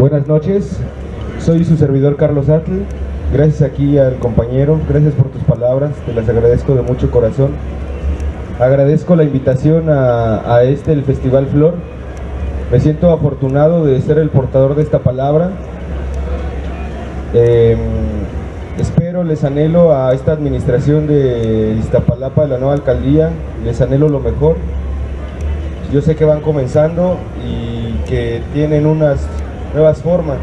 Buenas noches, soy su servidor Carlos Atl. Gracias aquí al compañero, gracias por tus palabras, te las agradezco de mucho corazón. Agradezco la invitación a, este, el Festival Flor. Me siento afortunado de ser el portador de esta palabra. Eh, espero, les anhelo a esta administración de Iztapalapa, de la nueva alcaldía, les anhelo lo mejor. Yo sé que van comenzando y que tienen unas nuevas formas.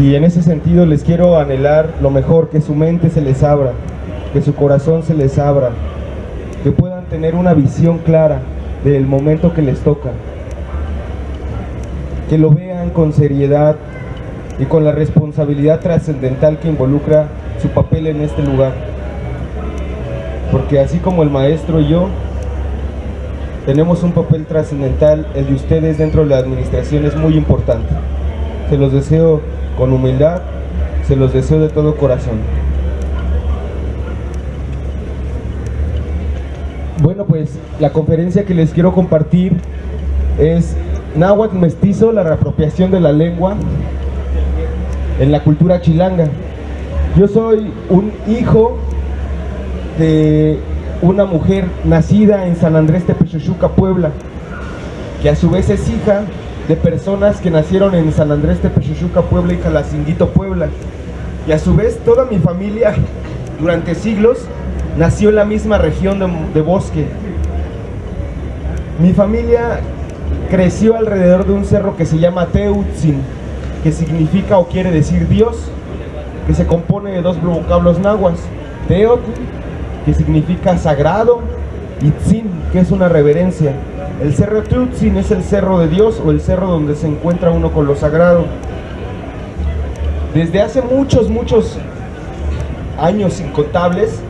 Y en ese sentido les quiero anhelar lo mejor, que su mente se les abra, que su corazón se les abra, que puedan tener una visión clara del momento que les toca, que lo vean con seriedad y con la responsabilidad trascendental que involucra su papel en este lugar. Porque así como el maestro y yo, tenemos un papel trascendental, el de ustedes dentro de la administración es muy importante. Se los deseo con humildad, se los deseo de todo corazón. Bueno, pues la conferencia que les quiero compartir es Náhuatl Mestizo, la reapropiación de la lengua en la cultura chilanga. Yo soy un hijo de una mujer nacida en San Andrés de Pechuchuca, Puebla, que a su vez es hija de personas que nacieron en San Andrés de Pechuchuca, Puebla y Calacinguito, Puebla. Y a su vez toda mi familia durante siglos nació en la misma región de, de bosque. Mi familia creció alrededor de un cerro que se llama Teutzin, que significa o quiere decir Dios, que se compone de dos vocablos nahuas, Teotl que significa sagrado, y Tzin, que es una reverencia. El cerro Tutzin es el cerro de Dios o el cerro donde se encuentra uno con lo sagrado. Desde hace muchos, muchos años incontables,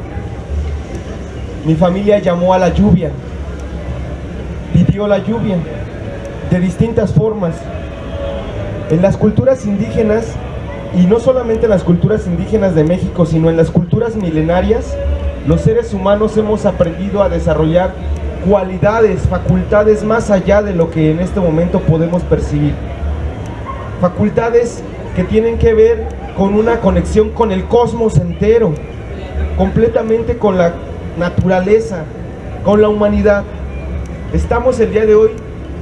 mi familia llamó a la lluvia, pidió la lluvia de distintas formas. En las culturas indígenas, y no solamente en las culturas indígenas de México, sino en las culturas milenarias, los seres humanos hemos aprendido a desarrollar cualidades, facultades más allá de lo que en este momento podemos percibir. Facultades que tienen que ver con una conexión con el cosmos entero, completamente con la naturaleza, con la humanidad. Estamos el día de hoy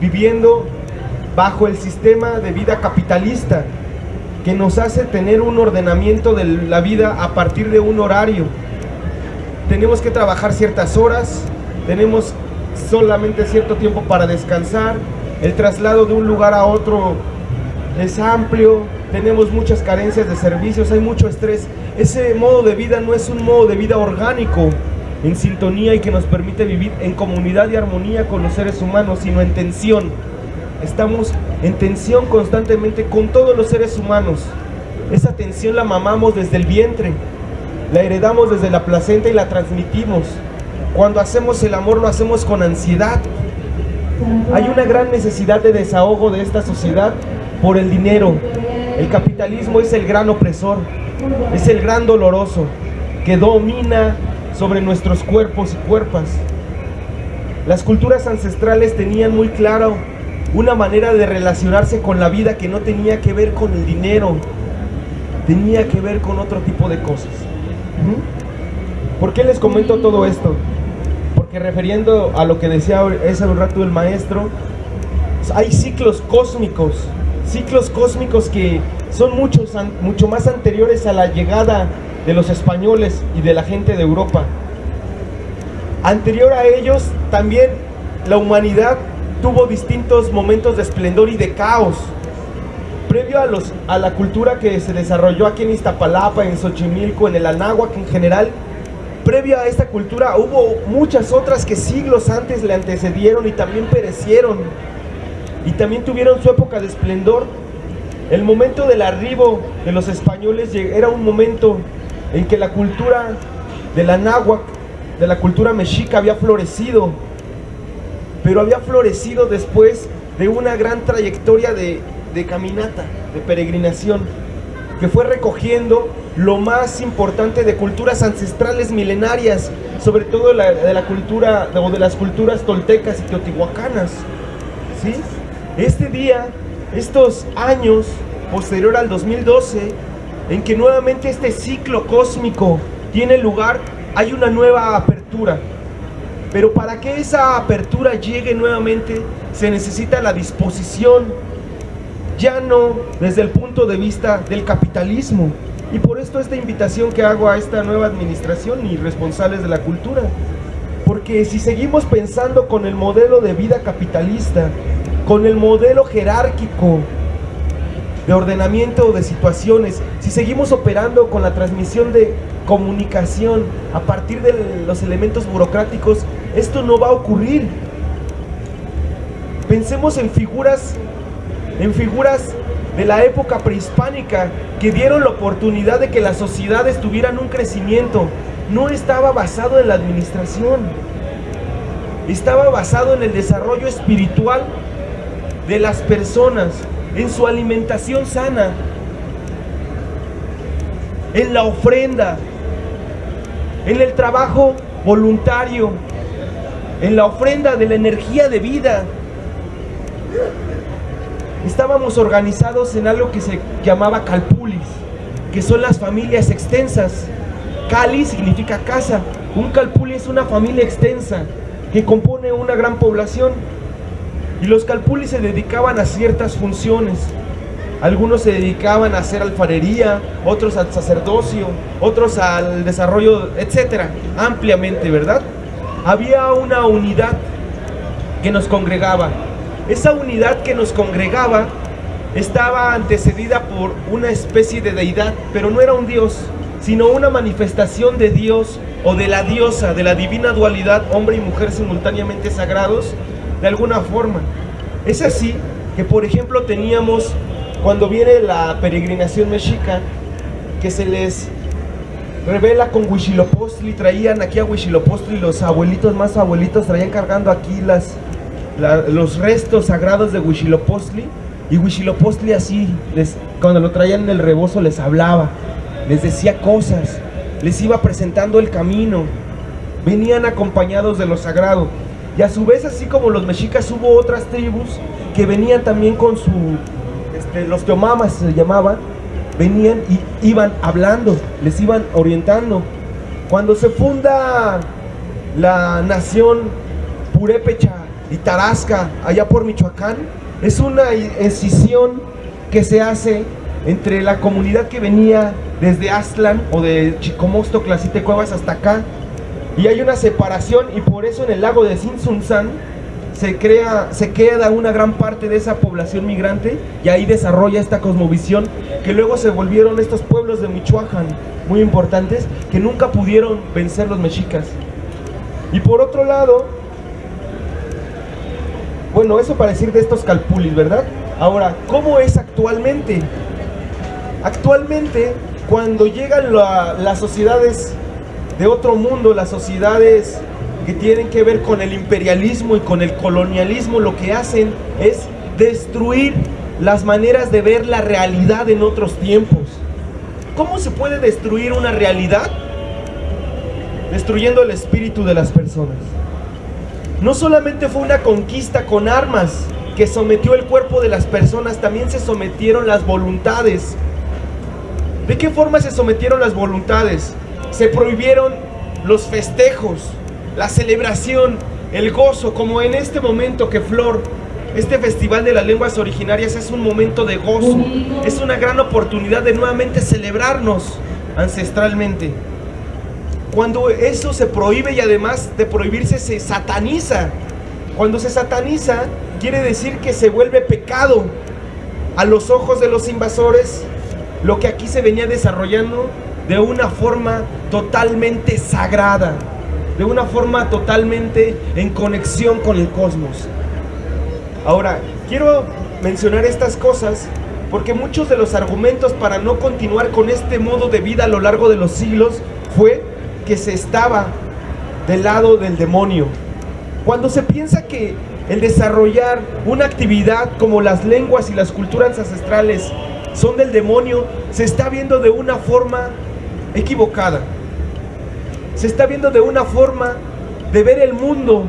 viviendo bajo el sistema de vida capitalista que nos hace tener un ordenamiento de la vida a partir de un horario, tenemos que trabajar ciertas horas, tenemos solamente cierto tiempo para descansar, el traslado de un lugar a otro es amplio, tenemos muchas carencias de servicios, hay mucho estrés. Ese modo de vida no es un modo de vida orgánico, en sintonía y que nos permite vivir en comunidad y armonía con los seres humanos, sino en tensión. Estamos en tensión constantemente con todos los seres humanos. Esa tensión la mamamos desde el vientre, la heredamos desde la placenta y la transmitimos. Cuando hacemos el amor lo hacemos con ansiedad. Hay una gran necesidad de desahogo de esta sociedad por el dinero. El capitalismo es el gran opresor, es el gran doloroso que domina sobre nuestros cuerpos y cuerpas. Las culturas ancestrales tenían muy claro una manera de relacionarse con la vida que no tenía que ver con el dinero, tenía que ver con otro tipo de cosas. ¿Por qué les comento todo esto? Porque refiriendo a lo que decía ese un rato el maestro, hay ciclos cósmicos, ciclos cósmicos que son muchos, mucho más anteriores a la llegada de los españoles y de la gente de Europa. Anterior a ellos, también la humanidad tuvo distintos momentos de esplendor y de caos. Previo a, los, a la cultura que se desarrolló aquí en Iztapalapa, en Xochimilco, en el Anáhuac en general, previo a esta cultura hubo muchas otras que siglos antes le antecedieron y también perecieron. Y también tuvieron su época de esplendor. El momento del arribo de los españoles era un momento en que la cultura de la de la cultura mexica había florecido, pero había florecido después de una gran trayectoria de, caminata, de peregrinación, que fue recogiendo lo más importante de culturas ancestrales milenarias, sobre todo de la, cultura o de las culturas toltecas y teotihuacanas. ¿sí? Este día, estos años posterior al 2012, en que nuevamente este ciclo cósmico tiene lugar, hay una nueva apertura. Pero para que esa apertura llegue nuevamente, se necesita la disposición, ya no desde el punto de vista del capitalismo. Y por esto esta invitación que hago a esta nueva administración y responsables de la cultura. Porque si seguimos pensando con el modelo de vida capitalista, con el modelo jerárquico, de ordenamiento de situaciones, si seguimos operando con la transmisión de comunicación a partir de los elementos burocráticos, esto no va a ocurrir. Pensemos en figuras, en figuras de la época prehispánica que dieron la oportunidad de que las sociedades tuvieran un crecimiento. No estaba basado en la administración, estaba basado en el desarrollo espiritual de las personas en su alimentación sana, en la ofrenda, en el trabajo voluntario, en la ofrenda de la energía de vida. Estábamos organizados en algo que se llamaba calpulis, que son las familias extensas. Cali significa casa. Un calpuli es una familia extensa que compone una gran población. Y los calpulis se dedicaban a ciertas funciones. Algunos se dedicaban a hacer alfarería, otros al sacerdocio, otros al desarrollo, etcétera, ampliamente, ¿verdad? Había una unidad que nos congregaba. Esa unidad que nos congregaba estaba antecedida por una especie de deidad, pero no era un dios, sino una manifestación de Dios o de la diosa, de la divina dualidad, hombre y mujer simultáneamente sagrados, de alguna forma. Es así que, por ejemplo, teníamos, cuando viene la peregrinación mexica, que se les revela con Huichilopostli, traían aquí a Huichilopostli, los abuelitos más abuelitos traían cargando aquí las, los restos sagrados de Huichilopostli, y Huichilopostli así, cuando lo traían en el rebozo les hablaba, les decía cosas, les iba presentando el camino, venían acompañados de lo sagrado. Y a su vez, así como los mexicas, hubo otras tribus que venían también con su, este, los teomamas se llamaban, venían y iban hablando, les iban orientando. Cuando se funda la nación Purépecha y Tarasca, allá por Michoacán, es una escisión que se hace entre la comunidad que venía desde Aztlán o de Chicomosto, Clasite Cuevas hasta acá, y hay una separación y por eso en el lago de Sinsunzan se crea, se queda una gran parte de esa población migrante y ahí desarrolla esta cosmovisión que luego se volvieron estos pueblos de Michoacán muy importantes que nunca pudieron vencer los mexicas. Y por otro lado, bueno, eso para decir de estos calpulis, ¿verdad? Ahora, ¿cómo es actualmente? Actualmente, cuando llegan las sociedades de otro mundo, las sociedades que tienen que ver con el imperialismo y con el colonialismo, lo que hacen es destruir las maneras de ver la realidad en otros tiempos. ¿Cómo se puede destruir una realidad? Destruyendo el espíritu de las personas. No solamente fue una conquista con armas que sometió el cuerpo de las personas, también se sometieron las voluntades ¿De qué forma se sometieron las voluntades? Se prohibieron los festejos, la celebración, el gozo, como en este momento que Flor, este Festival de las Lenguas Originarias es un momento de gozo, es una gran oportunidad de nuevamente celebrarnos ancestralmente. Cuando eso se prohíbe y además de prohibirse se sataniza. Cuando se sataniza quiere decir que se vuelve pecado a los ojos de los invasores lo que aquí se venía desarrollando de una forma totalmente sagrada, de una forma totalmente en conexión con el cosmos. Ahora, quiero mencionar estas cosas porque muchos de los argumentos para no continuar con este modo de vida a lo largo de los siglos fue que se estaba del lado del demonio. Cuando se piensa que el desarrollar una actividad como las lenguas y las culturas ancestrales son del demonio, se está viendo de una forma equivocada. Se está viendo de una forma de ver el mundo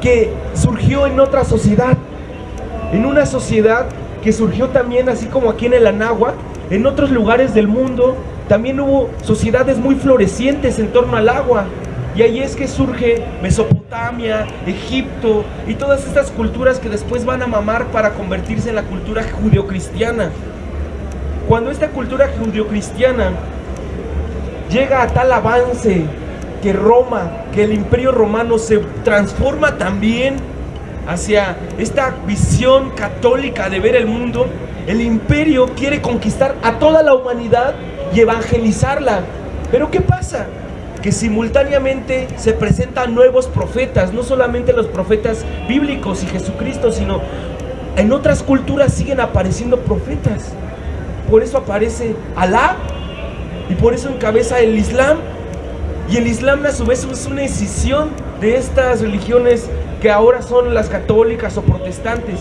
que surgió en otra sociedad. En una sociedad que surgió también, así como aquí en el Anáhuac, en otros lugares del mundo, también hubo sociedades muy florecientes en torno al agua. Y ahí es que surge Mesopotamia, Egipto y todas estas culturas que después van a mamar para convertirse en la cultura judeocristiana. Cuando esta cultura judeocristiana llega a tal avance que Roma, que el imperio romano se transforma también hacia esta visión católica de ver el mundo, el imperio quiere conquistar a toda la humanidad y evangelizarla. Pero ¿qué pasa? Que simultáneamente se presentan nuevos profetas, no solamente los profetas bíblicos y Jesucristo, sino en otras culturas siguen apareciendo profetas. Por eso aparece Alá y por eso encabeza el Islam. Y el Islam a su vez es una escisión de estas religiones que ahora son las católicas o protestantes.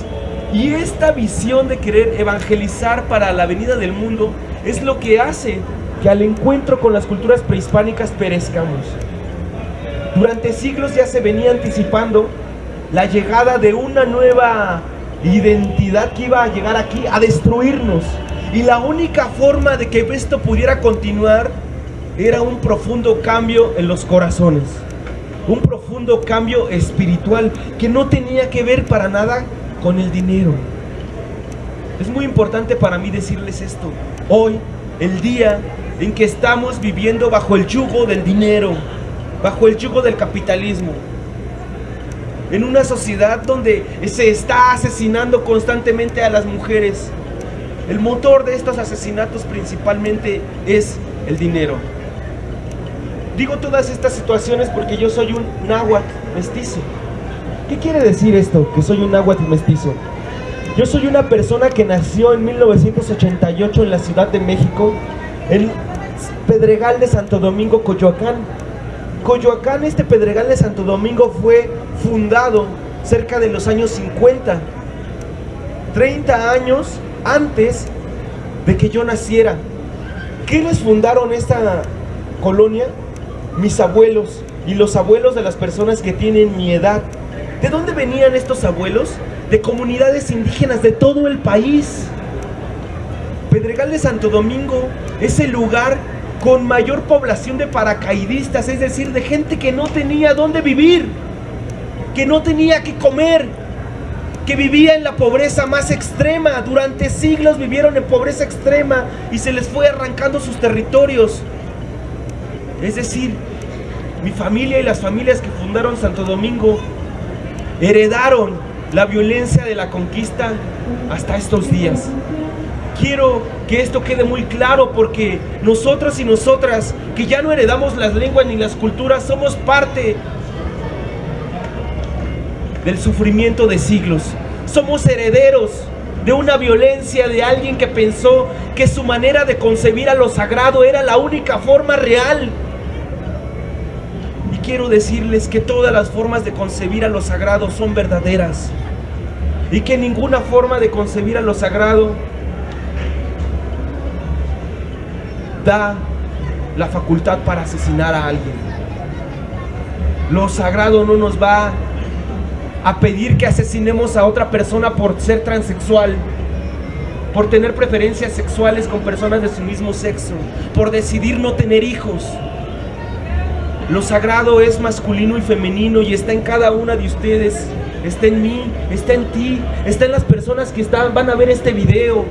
Y esta visión de querer evangelizar para la venida del mundo es lo que hace que al encuentro con las culturas prehispánicas perezcamos. Durante siglos ya se venía anticipando la llegada de una nueva identidad que iba a llegar aquí a destruirnos. Y la única forma de que esto pudiera continuar era un profundo cambio en los corazones. Un profundo cambio espiritual que no tenía que ver para nada con el dinero. Es muy importante para mí decirles esto. Hoy, el día en que estamos viviendo bajo el yugo del dinero, bajo el yugo del capitalismo, en una sociedad donde se está asesinando constantemente a las mujeres, el motor de estos asesinatos principalmente es el dinero. Digo todas estas situaciones porque yo soy un náhuatl mestizo. ¿Qué quiere decir esto, que soy un náhuatl mestizo? Yo soy una persona que nació en 1988 en la Ciudad de México, en Pedregal de Santo Domingo, Coyoacán. Coyoacán, este Pedregal de Santo Domingo fue fundado cerca de los años 50. 30 años antes de que yo naciera. ¿Quiénes fundaron esta colonia? Mis abuelos y los abuelos de las personas que tienen mi edad. ¿De dónde venían estos abuelos? De comunidades indígenas de todo el país. Pedregal de Santo Domingo es el lugar con mayor población de paracaidistas, es decir, de gente que no tenía dónde vivir, que no tenía que comer, que vivía en la pobreza más extrema. Durante siglos vivieron en pobreza extrema y se les fue arrancando sus territorios. Es decir, mi familia y las familias que fundaron Santo Domingo heredaron la violencia de la conquista hasta estos días. Quiero que esto quede muy claro porque nosotros y nosotras que ya no heredamos las lenguas ni las culturas somos parte del sufrimiento de siglos. Somos herederos de una violencia de alguien que pensó que su manera de concebir a lo sagrado era la única forma real. Quiero decirles que todas las formas de concebir a lo sagrado son verdaderas. Y que ninguna forma de concebir a lo sagrado da la facultad para asesinar a alguien. Lo sagrado no nos va a pedir que asesinemos a otra persona por ser transexual, por tener preferencias sexuales con personas de su mismo sexo, por decidir no tener hijos. Lo sagrado es masculino y femenino y está en cada una de ustedes. Está en mí, está en ti, está en las personas que están, van a ver este video.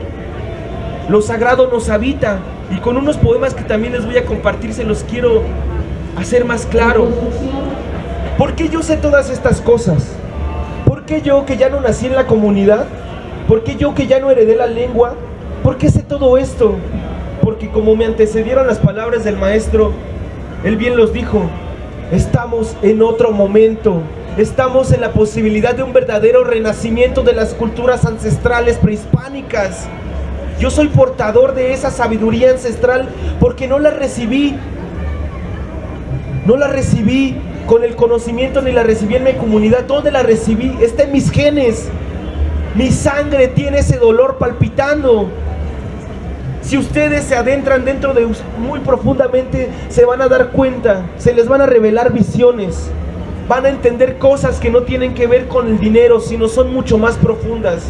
Lo sagrado nos habita y con unos poemas que también les voy a compartir se los quiero hacer más claro. ¿Por qué yo sé todas estas cosas? ¿Por qué yo que ya no nací en la comunidad? ¿Por qué yo que ya no heredé la lengua? ¿Por qué sé todo esto? Porque como me antecedieron las palabras del maestro, él bien los dijo, estamos en otro momento, estamos en la posibilidad de un verdadero renacimiento de las culturas ancestrales prehispánicas. Yo soy portador de esa sabiduría ancestral porque no la recibí, no la recibí con el conocimiento ni la recibí en mi comunidad. ¿Dónde la recibí? Está en mis genes. Mi sangre tiene ese dolor palpitando. Si ustedes se adentran dentro de muy profundamente, se van a dar cuenta, se les van a revelar visiones. Van a entender cosas que no tienen que ver con el dinero, sino son mucho más profundas.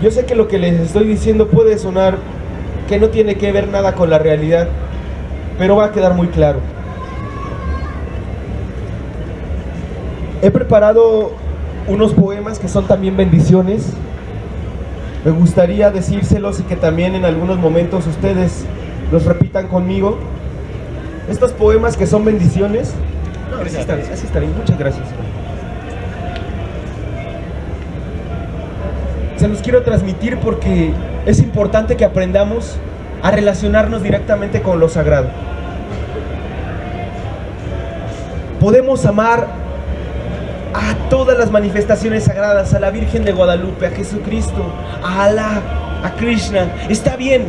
Yo sé que lo que les estoy diciendo puede sonar que no tiene que ver nada con la realidad, pero va a quedar muy claro. He preparado unos poemas que son también bendiciones. Me gustaría decírselos y que también en algunos momentos ustedes los repitan conmigo. Estos poemas que son bendiciones. No, así está, así está bien. Muchas gracias. Se los quiero transmitir porque es importante que aprendamos a relacionarnos directamente con lo sagrado. Podemos amar a todas las manifestaciones sagradas, a la Virgen de Guadalupe, a Jesucristo, a Alá, a Krishna. Está bien,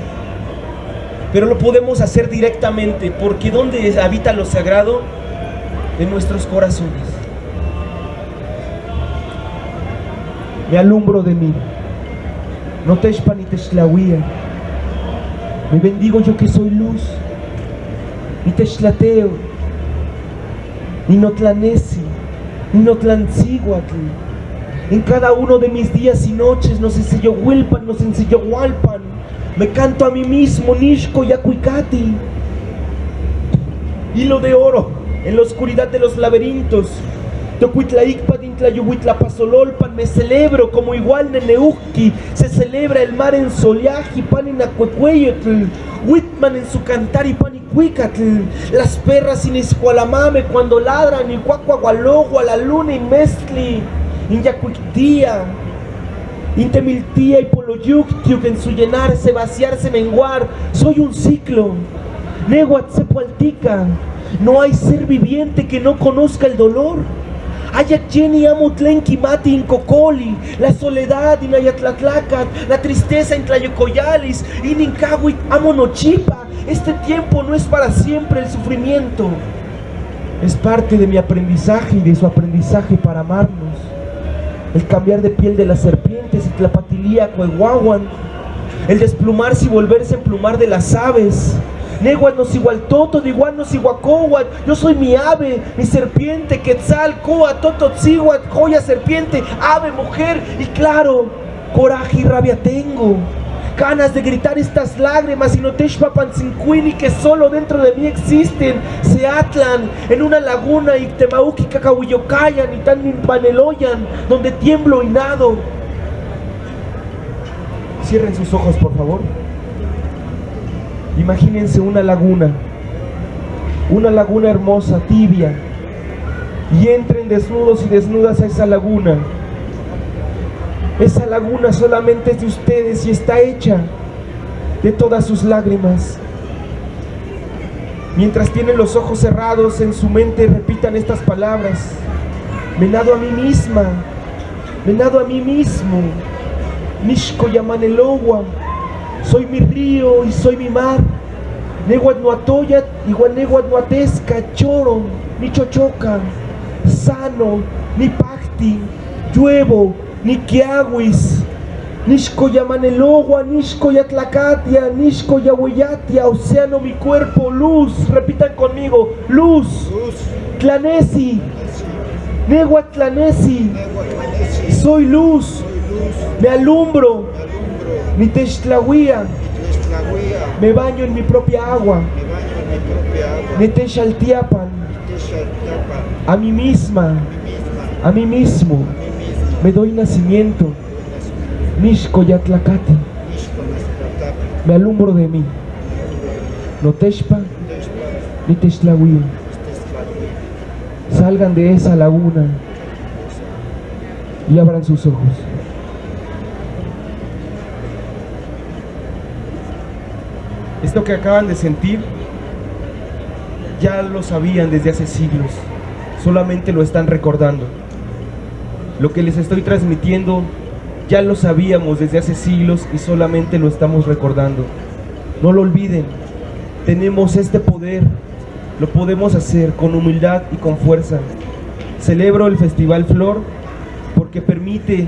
pero lo podemos hacer directamente, porque ¿dónde habita lo sagrado? En nuestros corazones. Me alumbro de mí. No te ni te Me bendigo yo que soy luz. Ni te ni Notlanesi, ni Notlanciguatl. En cada uno de mis días y noches nos enseñó Wilpan, nos enseñó Walpan. Me canto a mí mismo, Nishko Yakuikati. Hilo de oro en la oscuridad de los laberintos. Me celebro como igual Neneuki, se celebra el mar en Soliaji, Paninacuecueyotl, Whitman en su cantar y pan las perras sin escualamame cuando ladran, y cuacuagualogo a la luna y mezcli, inyacuictía, intemiltía y poloyuctiuk en su llenarse, vaciarse, menguar, soy un ciclo, neguatzepualtica, no hay ser viviente que no conozca el dolor. Ayacheni amo tlenki mati incocoli, la soledad in ayatlatlacat, la tristeza en tlayocoyalis, in amo nochipa, este tiempo no es para siempre el sufrimiento. Es parte de mi aprendizaje y de su aprendizaje para amarnos. El cambiar de piel de las serpientes y tlapatilía coeguaguan. El desplumarse y volverse a emplumar de las aves. Neguan nos igual toto, igual nos Yo soy mi ave, mi serpiente, quetzal, coa, toto, joya, serpiente, ave, mujer. Y claro, coraje y rabia tengo ganas de gritar estas lágrimas y no y que solo dentro de mí existen, se atlan en una laguna y temauki cacahuillocayan y tan paneloyan, donde tiemblo y nado. Cierren sus ojos, por favor. Imagínense una laguna, una laguna hermosa, tibia, y entren desnudos y desnudas a esa laguna esa laguna solamente es de ustedes y está hecha de todas sus lágrimas. Mientras tienen los ojos cerrados en su mente, repitan estas palabras. Me nado a mí misma, me nado a mí mismo. Nishko Yamanelowa, soy mi río y soy mi mar. Neguat Nuatoyat, igual Neguat Nuatesca, Choro, ni Chochoca, Sano, ni Pacti, Lluevo, Nikiawis, Nishko Yamanelogua, Nishko Yatlakatia, Nishko Yahuyatia, Océano mi cuerpo, luz, repitan conmigo, luz, Tlanesi, Negua Tlanesi, soy luz, Me alumbro. mi. Me baño en mi propia agua, Neteshaltiapan. A mí misma. a mí misma, A mí mismo. Me doy nacimiento. Nishkoyatlacati. Me alumbro de mí. Noteshpa. Tezcatlipoca, Salgan de esa laguna y abran sus ojos. Esto que acaban de sentir ya lo sabían desde hace siglos, solamente lo están recordando. Lo que les estoy transmitiendo ya lo sabíamos desde hace siglos y solamente lo estamos recordando. No lo olviden, tenemos este poder, lo podemos hacer con humildad y con fuerza. Celebro el Festival Flor porque permite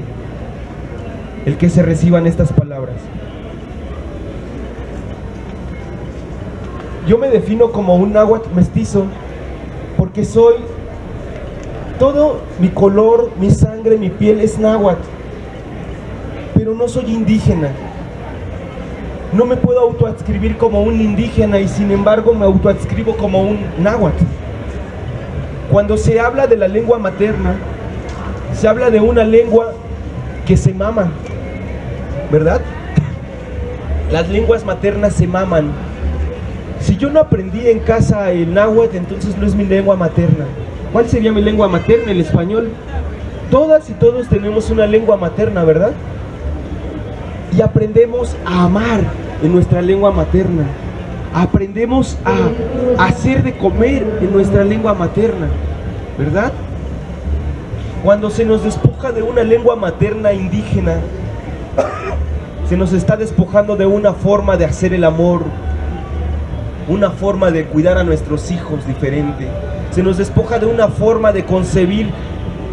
el que se reciban estas palabras. Yo me defino como un náhuatl mestizo porque soy todo mi color, mi sangre, mi piel es náhuatl, pero no soy indígena. No me puedo autoadscribir como un indígena y sin embargo me autoadscribo como un náhuatl. Cuando se habla de la lengua materna, se habla de una lengua que se mama, ¿verdad? Las lenguas maternas se maman. Yo no aprendí en casa el náhuatl, entonces no es mi lengua materna. ¿Cuál sería mi lengua materna? El español. Todas y todos tenemos una lengua materna, ¿verdad? Y aprendemos a amar en nuestra lengua materna. Aprendemos a hacer de comer en nuestra lengua materna, ¿verdad? Cuando se nos despoja de una lengua materna indígena, se nos está despojando de una forma de hacer el amor, una forma de cuidar a nuestros hijos diferente. Se nos despoja de una forma de concebir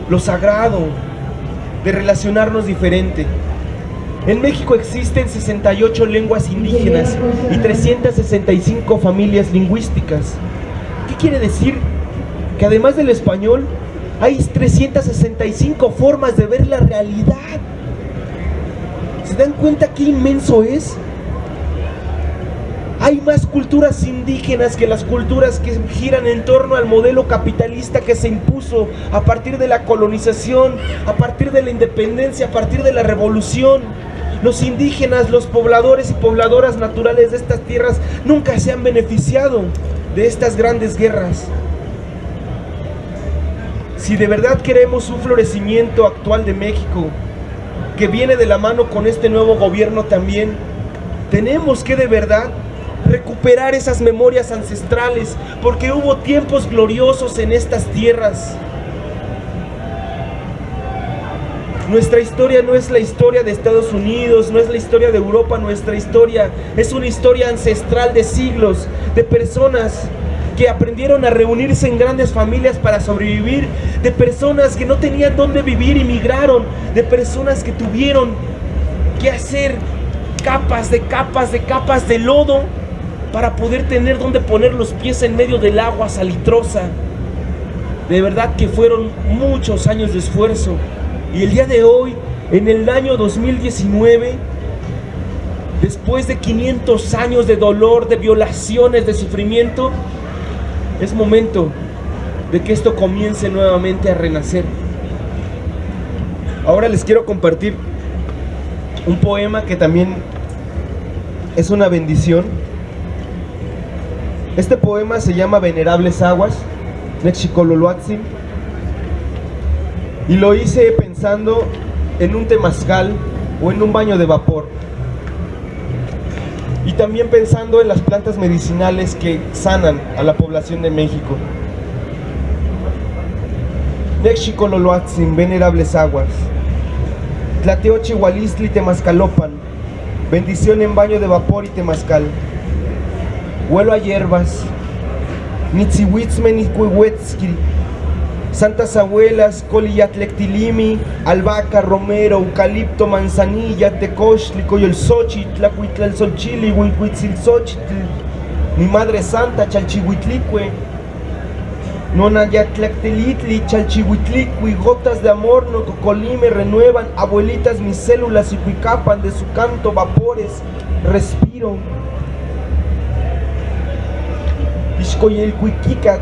lo sagrado, de relacionarnos diferente. En México existen 68 lenguas indígenas y 365 familias lingüísticas. ¿Qué quiere decir? Que además del español, hay 365 formas de ver la realidad. ¿Se dan cuenta qué inmenso es? Hay más culturas indígenas que las culturas que giran en torno al modelo capitalista que se impuso a partir de la colonización, a partir de la independencia, a partir de la revolución. Los indígenas, los pobladores y pobladoras naturales de estas tierras nunca se han beneficiado de estas grandes guerras. Si de verdad queremos un florecimiento actual de México, que viene de la mano con este nuevo gobierno también, tenemos que de verdad recuperar esas memorias ancestrales, porque hubo tiempos gloriosos en estas tierras. Nuestra historia no es la historia de Estados Unidos, no es la historia de Europa, nuestra historia es una historia ancestral de siglos, de personas que aprendieron a reunirse en grandes familias para sobrevivir, de personas que no tenían dónde vivir y migraron, de personas que tuvieron que hacer capas de capas de capas de lodo para poder tener donde poner los pies en medio del agua salitrosa. De verdad que fueron muchos años de esfuerzo. Y el día de hoy, en el año 2019, después de 500 años de dolor, de violaciones, de sufrimiento, es momento de que esto comience nuevamente a renacer. Ahora les quiero compartir un poema que también es una bendición. Este poema se llama Venerables Aguas, Nexicololoatzin, y lo hice pensando en un temazcal o en un baño de vapor. Y también pensando en las plantas medicinales que sanan a la población de México. Nexicololoatzin, Venerables Aguas, Tlateochi, Hualistli, Temazcalopan, bendición en baño de vapor y temazcal. Huelo a hierbas, Santas Abuelas, Coliyatlectilimi, Albahaca, Romero, Eucalipto, Manzanilla, Tecochtli, Coyolxochitl, Tlacuitlalsolchili, Huihuitzilxochitl, mi Madre Santa, Chalchihuitlicue, Nonayatlactelitli, chalchihuitlicui, gotas de amor, no cocolime renuevan, abuelitas mis células y cuicapan de su canto vapores, respiro. Ishkoyelcuiquicat,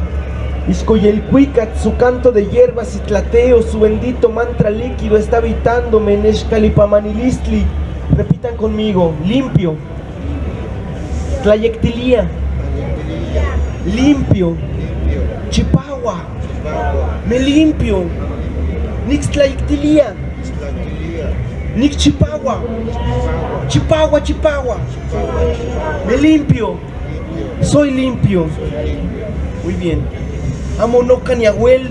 Ishkoyelcuicat, su canto de hierbas y tlateo, su bendito mantra líquido está habitándome en Eshkalipamanilistli. Repitan conmigo, limpio. Tlayectilía, limpio. Chipagua, me limpio. Nixtlayectilía, Nix Chipagua, Chipagua, Chipagua, me limpio. Soy limpio. Muy bien. Amo no caniagüel,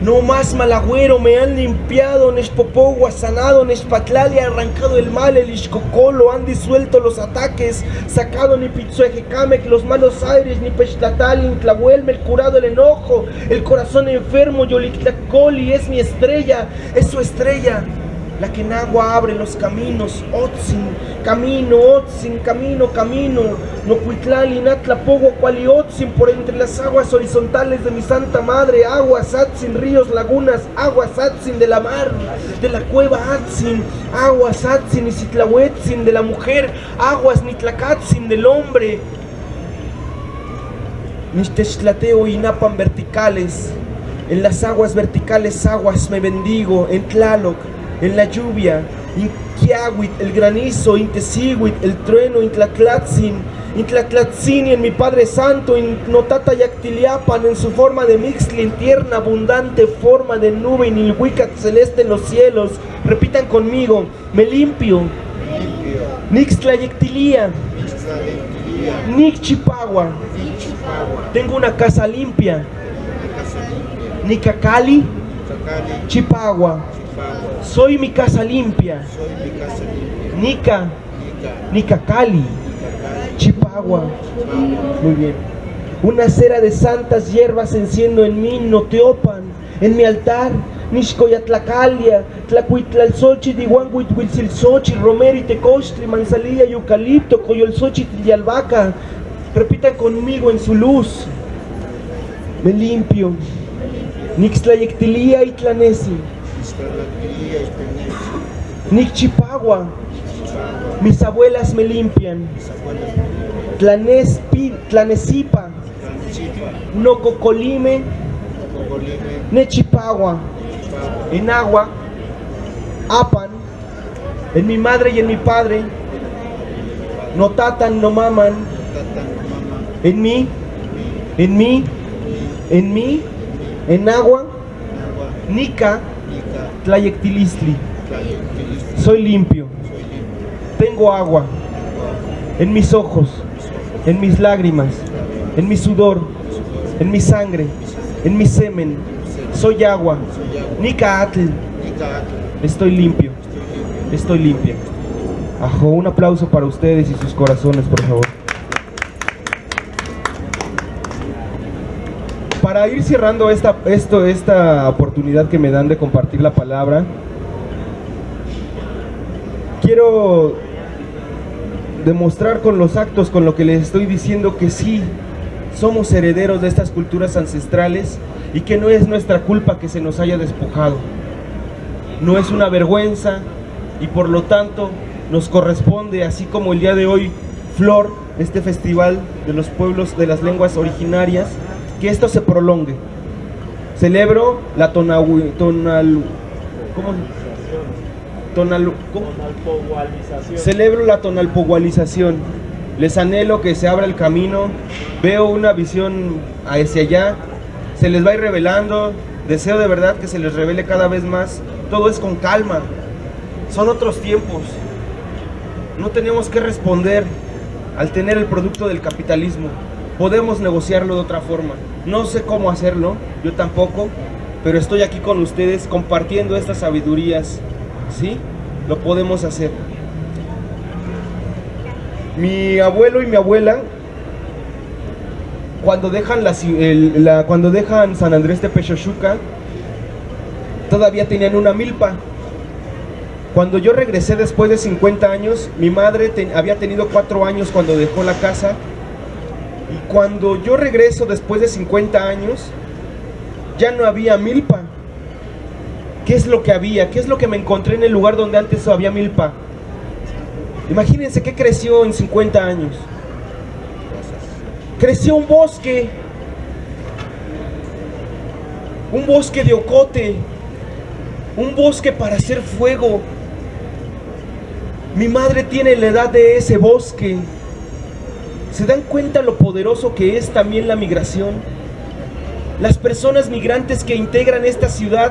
no más malagüero, me han limpiado, Nexpopogua, sanado, Nexpatlali, arrancado el mal, el Ixcocolo, han disuelto los ataques, sacado ni Pitzuejecamec, los malos aires, ni Pechtlatal, Intlahuel, el curado el enojo, el corazón enfermo, Yolictlacoli, es mi estrella, es su estrella. La que en agua abre los caminos, Otzin, camino, Otzin, camino, camino, no Cuitlali, Natlapogo, Cuali, Otzin, por entre las aguas horizontales de mi Santa Madre, aguas, Atzin, ríos, lagunas, aguas, Atzin de la mar, de la cueva, Atzin, aguas, Atzin, y Citlahuetzin de la mujer, aguas, Nitlacatzin del hombre, Nishtextlateo y Napan verticales. En las aguas verticales aguas me bendigo. En Tlaloc, en la lluvia. En Kiahuit, el granizo. En Tesihuit, el trueno. En Tlatlatzin. En mi Padre Santo. Notata Yactiliapan, en su forma de mixli. En tierna, abundante forma de nube. En Wicat celeste en los cielos. Repitan conmigo. Me limpio. Tlaquilía, Nixchipagua. Tengo una casa limpia. Nicacali, Chipagua. Soy mi casa limpia. Nica, Nica, Nicacali, Chipagua. Muy bien. Una cera de santas hierbas enciendo en mí, Noteopan, en mi altar. Nixcoyatlacalia, Tlacuitlalsochi, Dihuanguithuilzilsochi, Romero y Tecochtli, Manzalilla y Eucalipto, Coyolsochi y. Repitan conmigo en su luz. Me limpio. Nixtlayectilía y Tlanesi. Chihuahua, Mis abuelas me limpian. Tlanespi, Tlanesipa, Nococolime, Nechipagua. En agua, Apan, en mi madre y en mi padre. No tatan, no maman. En mí, en mí, en mí, en agua, Nica, Tlayectilistli. Soy limpio. Tengo agua en mis ojos, en mis lágrimas, en mi sudor, en mi sangre, en mi semen. Soy agua. soy agua, Nica Atl. Nica, Atl, Estoy limpio. estoy limpio, Estoy limpia. Ajo, un aplauso para ustedes y sus corazones, por favor. Para ir cerrando esta, esto, esta oportunidad que me dan de compartir la palabra, quiero demostrar con los actos, con lo que les estoy diciendo, que sí, somos herederos de estas culturas ancestrales y que no es nuestra culpa que se nos haya despojado. No es una vergüenza y por lo tanto nos corresponde, así como el día de hoy, Flor, este festival de los pueblos de las lenguas originarias, que esto se prolongue. Celebro la tonahui, tonal, ¿cómo? Tonal, ¿cómo? Celebro la tonalpogualización. Les anhelo que se abra el camino. Veo una visión hacia allá. Se les va a ir revelando. Deseo de verdad que se les revele cada vez más. Todo es con calma. Son otros tiempos. No tenemos que responder al tener el producto del capitalismo. Podemos negociarlo de otra forma. No sé cómo hacerlo, yo tampoco, pero estoy aquí con ustedes compartiendo estas sabidurías. ¿Sí? Lo podemos hacer. Mi abuelo y mi abuela, cuando dejan, San Andrés de Pechochuca, todavía tenían una milpa. Cuando yo regresé después de 50 años, mi madre había tenido 4 años cuando dejó la casa. Y cuando yo regreso después de 50 años, ya no había milpa. ¿Qué es lo que había? ¿Qué es lo que me encontré en el lugar donde antes había milpa? Imagínense qué creció en 50 años. Creció un bosque. Un bosque de ocote. Un bosque para hacer fuego. Mi madre tiene la edad de ese bosque. ¿Se dan cuenta lo poderoso que es también la migración? Las personas migrantes que integran esta ciudad,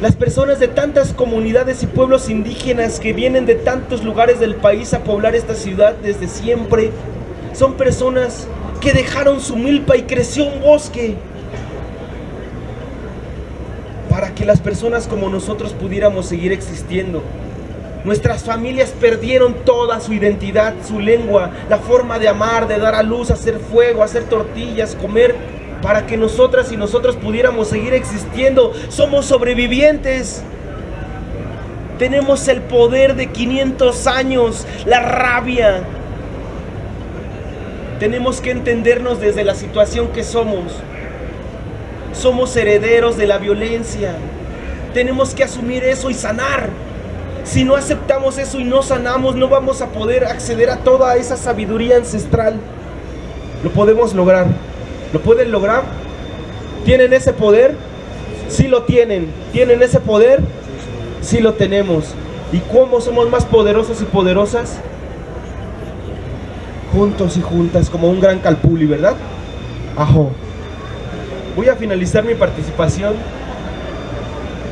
las personas de tantas comunidades y pueblos indígenas que vienen de tantos lugares del país a poblar esta ciudad desde siempre, son personas que dejaron su milpa y creció un bosque para que las personas como nosotros pudiéramos seguir existiendo. Nuestras familias perdieron toda su identidad, su lengua, la forma de amar, de dar a luz, hacer fuego, hacer tortillas, comer, para que nosotras y nosotros pudiéramos seguir existiendo. Somos sobrevivientes. Tenemos el poder de 500 años, la rabia. Tenemos que entendernos desde la situación que somos. Somos herederos de la violencia. Tenemos que asumir eso y sanar. Si no aceptamos eso y no sanamos, no vamos a poder acceder a toda esa sabiduría ancestral. Lo podemos lograr. ¿Lo pueden lograr? ¿Tienen ese poder? Sí lo tienen. ¿Tienen ese poder? Sí lo tenemos. ¿Y cómo somos más poderosos y poderosas? Juntos y juntas, como un gran calpuli, ¿verdad? Ajo. Voy a finalizar mi participación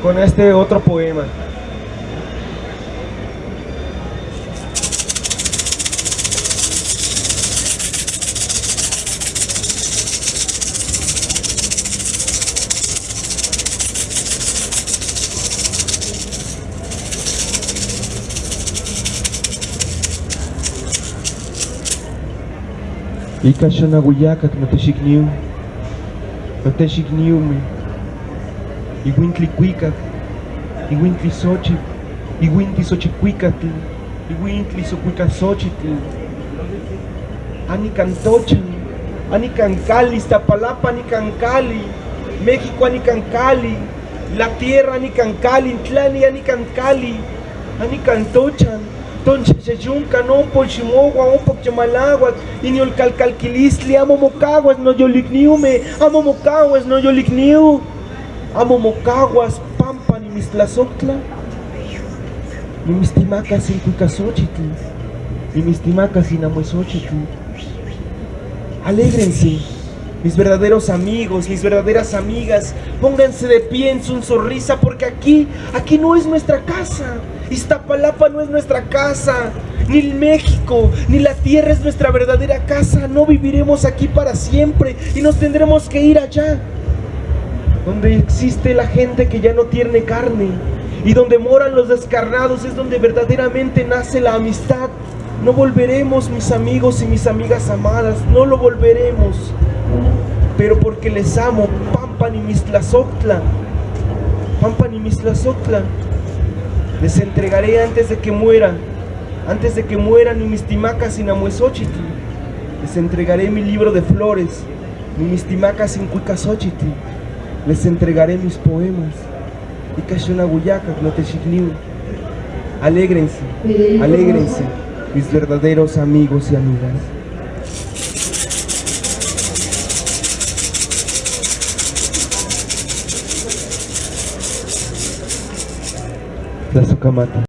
con este otro poema. Ikashana guyakak sochi matexikniumi, iwintli kuikak, iwintli xochitl, iwintli xochikuikatl, iwintli xokuikaxochitl, anikan tochan, anikan kali, Iztapalapa anikan kali, México anikan kali, la tierra anikan kali, Intlani anikan kali, anikan tochan, Entonces, yunca no por chimogua, un poco chamalagua, y ni el calcalquilistli, amo mocaguas, no yo ligniume, amo mocaguas, no yo ligniu, amo mocaguas, pampa, ni mis tlazoctla, ni mis timacas sin cuicasochitl, ni mis timacas sin amuesochitl. Alégrense, mis verdaderos amigos, mis verdaderas amigas, pónganse de pie en su sonrisa, porque aquí, aquí no es nuestra casa. Iztapalapa no es nuestra casa, ni el México, ni la tierra es nuestra verdadera casa. No viviremos aquí para siempre y nos tendremos que ir allá, donde existe la gente que ya no tiene carne y donde moran los descarnados es donde verdaderamente nace la amistad. No volveremos, mis amigos y mis amigas amadas, no lo volveremos, pero porque les amo, Pampan y Mistlazoctla, Pampan y. Les entregaré antes de que mueran, antes de que mueran ni mis timacas sin amuesochitl. Les entregaré mi libro de flores, ni mis timacas sin cuicasochitl. Les entregaré mis poemas. Y Cashonaguyaca, no te Alégrense, alégrense, mis verdaderos amigos y amigas. La sucamata.